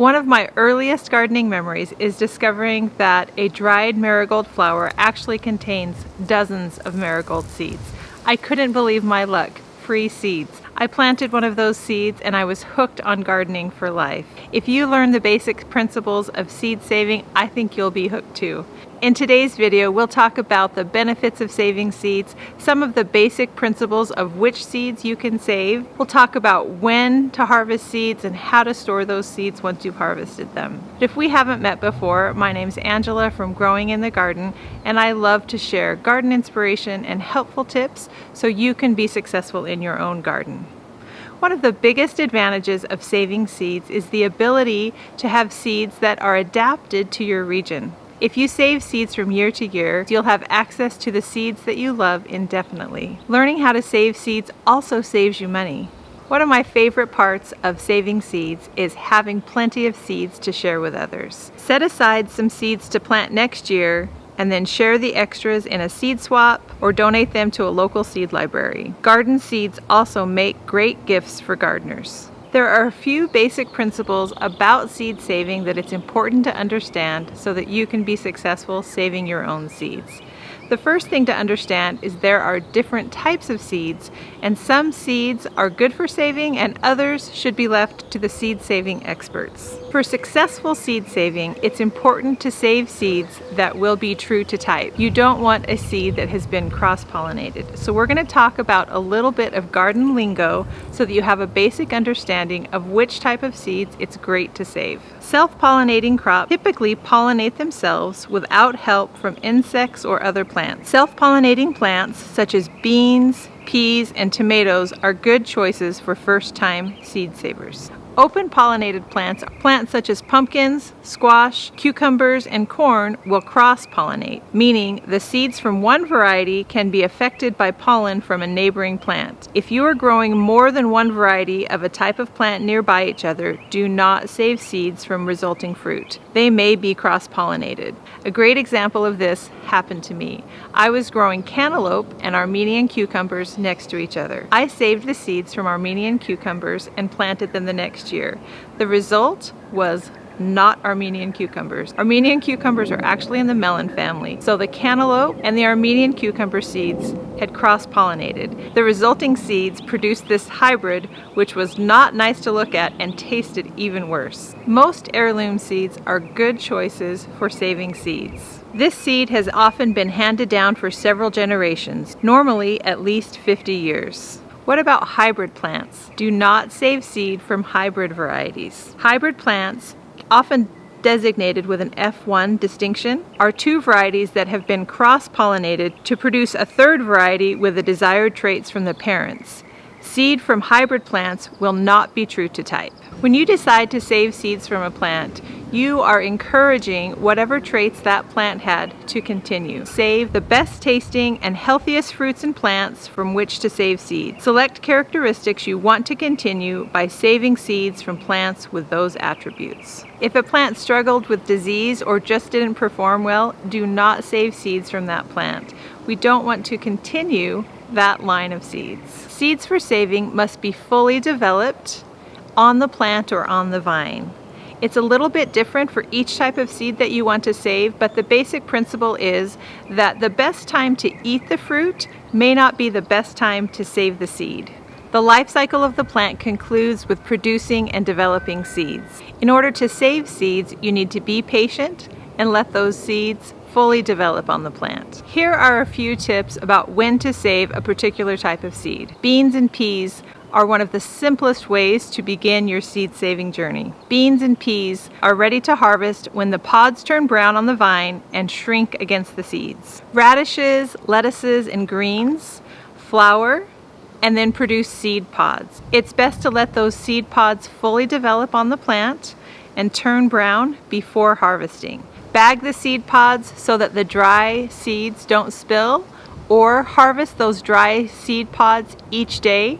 One of my earliest gardening memories is discovering that a dried marigold flower actually contains dozens of marigold seeds. I couldn't believe my luck, free seeds. I planted one of those seeds and I was hooked on gardening for life. If you learn the basic principles of seed saving, I think you'll be hooked too. In today's video, we'll talk about the benefits of saving seeds, some of the basic principles of which seeds you can save. We'll talk about when to harvest seeds and how to store those seeds once you've harvested them. But if we haven't met before, my name's Angela from Growing in the Garden, and I love to share garden inspiration and helpful tips so you can be successful in your own garden. One of the biggest advantages of saving seeds is the ability to have seeds that are adapted to your region. If you save seeds from year to year, you'll have access to the seeds that you love indefinitely. Learning how to save seeds also saves you money. One of my favorite parts of saving seeds is having plenty of seeds to share with others. Set aside some seeds to plant next year and then share the extras in a seed swap or donate them to a local seed library. Garden seeds also make great gifts for gardeners. There are a few basic principles about seed saving that it's important to understand so that you can be successful saving your own seeds. The first thing to understand is there are different types of seeds and some seeds are good for saving and others should be left to the seed saving experts. For successful seed saving, it's important to save seeds that will be true to type. You don't want a seed that has been cross-pollinated. So we're going to talk about a little bit of garden lingo so that you have a basic understanding of which type of seeds it's great to save. Self-pollinating crops typically pollinate themselves without help from insects or other plants. Self-pollinating plants such as beans, peas, and tomatoes are good choices for first-time seed savers. Open pollinated plants, plants such as pumpkins, squash, cucumbers, and corn will cross-pollinate, meaning the seeds from one variety can be affected by pollen from a neighboring plant. If you are growing more than one variety of a type of plant nearby each other, do not save seeds from resulting fruit. They may be cross-pollinated. A great example of this happened to me. I was growing cantaloupe and Armenian cucumbers next to each other. I saved the seeds from Armenian cucumbers and planted them the next year. The result was not Armenian cucumbers. Armenian cucumbers are actually in the melon family. So the cantaloupe and the Armenian cucumber seeds had cross-pollinated. The resulting seeds produced this hybrid which was not nice to look at and tasted even worse. Most heirloom seeds are good choices for saving seeds. This seed has often been handed down for several generations, normally at least 50 years. What about hybrid plants? Do not save seed from hybrid varieties. Hybrid plants, often designated with an F1 distinction, are two varieties that have been cross-pollinated to produce a third variety with the desired traits from the parents. Seed from hybrid plants will not be true to type. When you decide to save seeds from a plant, you are encouraging whatever traits that plant had to continue. Save the best tasting and healthiest fruits and plants from which to save seeds. Select characteristics you want to continue by saving seeds from plants with those attributes. If a plant struggled with disease or just didn't perform well, do not save seeds from that plant. We don't want to continue that line of seeds. Seeds for saving must be fully developed on the plant or on the vine. It's a little bit different for each type of seed that you want to save, but the basic principle is that the best time to eat the fruit may not be the best time to save the seed. The life cycle of the plant concludes with producing and developing seeds. In order to save seeds, you need to be patient and let those seeds fully develop on the plant. Here are a few tips about when to save a particular type of seed. Beans and peas are one of the simplest ways to begin your seed saving journey. Beans and peas are ready to harvest when the pods turn brown on the vine and shrink against the seeds. Radishes, lettuces, and greens flower and then produce seed pods. It's best to let those seed pods fully develop on the plant and turn brown before harvesting. Bag the seed pods so that the dry seeds don't spill or harvest those dry seed pods each day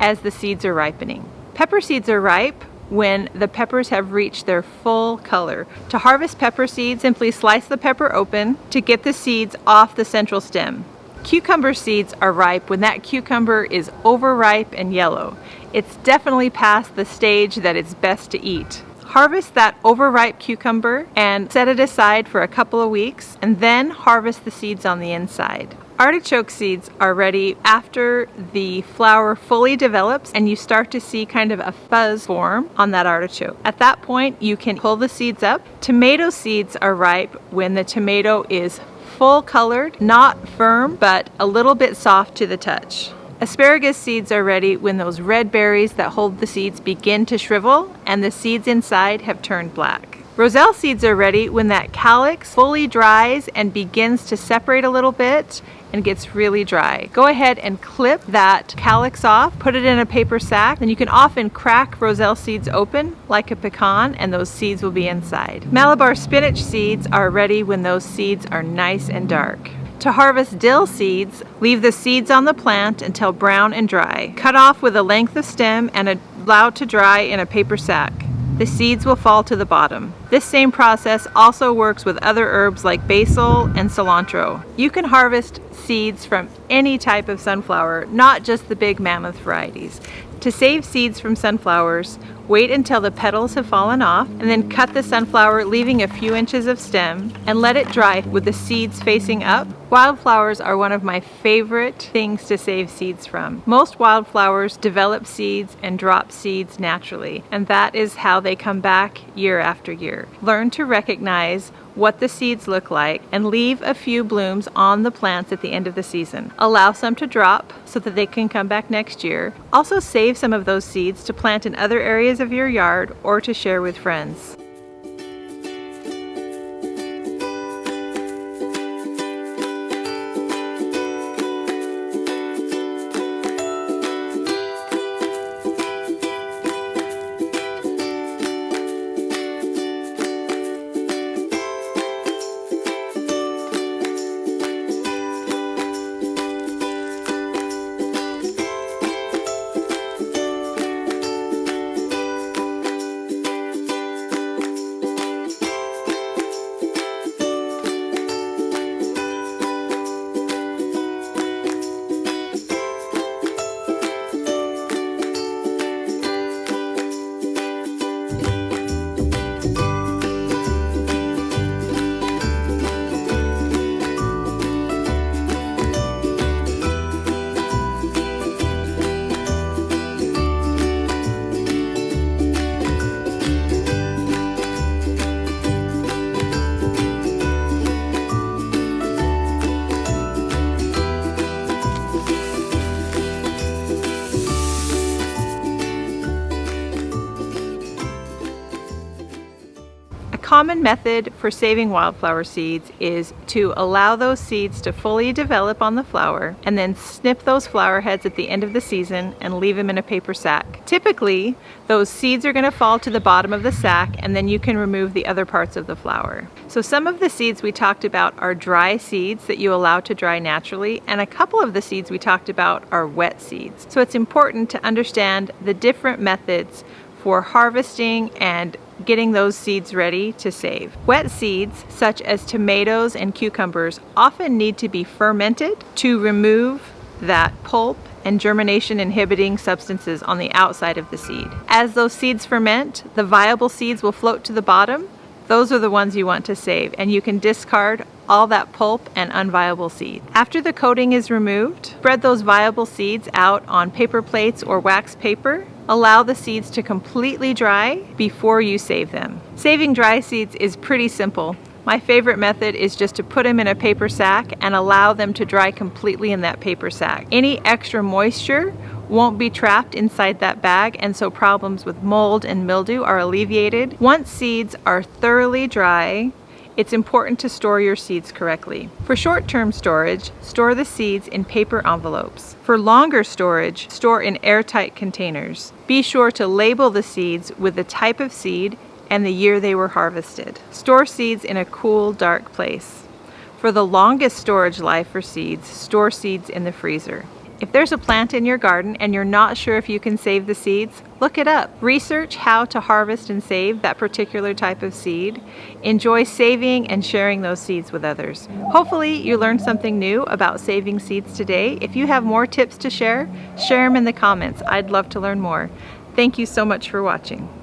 as the seeds are ripening. Pepper seeds are ripe when the peppers have reached their full color. To harvest pepper seeds, simply slice the pepper open to get the seeds off the central stem. Cucumber seeds are ripe when that cucumber is overripe and yellow. It's definitely past the stage that it's best to eat. Harvest that overripe cucumber and set it aside for a couple of weeks and then harvest the seeds on the inside. Artichoke seeds are ready after the flower fully develops and you start to see kind of a fuzz form on that artichoke. At that point you can pull the seeds up. Tomato seeds are ripe when the tomato is full colored, not firm, but a little bit soft to the touch. Asparagus seeds are ready when those red berries that hold the seeds begin to shrivel and the seeds inside have turned black. Roselle seeds are ready when that calyx fully dries and begins to separate a little bit and gets really dry. Go ahead and clip that calyx off, put it in a paper sack, and you can often crack roselle seeds open like a pecan and those seeds will be inside. Malabar spinach seeds are ready when those seeds are nice and dark. To harvest dill seeds, leave the seeds on the plant until brown and dry. Cut off with a length of stem and allow to dry in a paper sack the seeds will fall to the bottom. This same process also works with other herbs like basil and cilantro. You can harvest seeds from any type of sunflower, not just the big mammoth varieties. To save seeds from sunflowers, wait until the petals have fallen off and then cut the sunflower leaving a few inches of stem and let it dry with the seeds facing up. Wildflowers are one of my favorite things to save seeds from. Most wildflowers develop seeds and drop seeds naturally and that is how they come back year after year. Learn to recognize what the seeds look like and leave a few blooms on the plants at the end of the season. Allow some to drop so that they can come back next year. Also save some of those seeds to plant in other areas of your yard or to share with friends. Common method for saving wildflower seeds is to allow those seeds to fully develop on the flower and then snip those flower heads at the end of the season and leave them in a paper sack. Typically, those seeds are going to fall to the bottom of the sack and then you can remove the other parts of the flower. So some of the seeds we talked about are dry seeds that you allow to dry naturally and a couple of the seeds we talked about are wet seeds. So it's important to understand the different methods for harvesting and getting those seeds ready to save. Wet seeds, such as tomatoes and cucumbers, often need to be fermented to remove that pulp and germination inhibiting substances on the outside of the seed. As those seeds ferment, the viable seeds will float to the bottom. Those are the ones you want to save and you can discard all that pulp and unviable seed. After the coating is removed, spread those viable seeds out on paper plates or wax paper Allow the seeds to completely dry before you save them. Saving dry seeds is pretty simple. My favorite method is just to put them in a paper sack and allow them to dry completely in that paper sack. Any extra moisture won't be trapped inside that bag and so problems with mold and mildew are alleviated. Once seeds are thoroughly dry, it's important to store your seeds correctly. For short-term storage, store the seeds in paper envelopes. For longer storage, store in airtight containers. Be sure to label the seeds with the type of seed and the year they were harvested. Store seeds in a cool, dark place. For the longest storage life for seeds, store seeds in the freezer. If there's a plant in your garden and you're not sure if you can save the seeds, look it up. Research how to harvest and save that particular type of seed. Enjoy saving and sharing those seeds with others. Hopefully you learned something new about saving seeds today. If you have more tips to share, share them in the comments. I'd love to learn more. Thank you so much for watching.